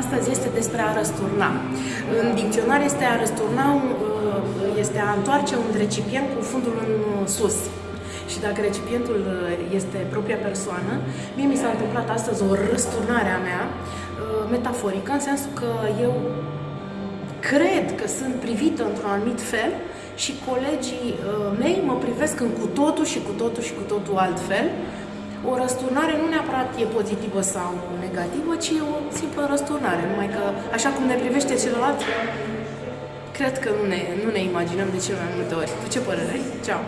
astăzi este despre a răsturna. În dicționar este a răsturna, uh, este a întoarce un recipient cu fundul în sus. Și dacă recipientul uh, este propria persoană, mie mi s-a întâmplat astăzi o răsturnare a mea, uh, metaforică, în sensul că eu cred că sunt privită într-un anumit fel și colegii mei mă privesc în cu totul și cu totul și cu totul altfel o răsturnare nu neapărat e pozitivă sau negativă, ci e o simplă răsturnare, numai că așa cum ne privește celălalt, cred că nu ne, nu ne imaginăm de cel mai multe ori. Tu ce părere ai? Ceau!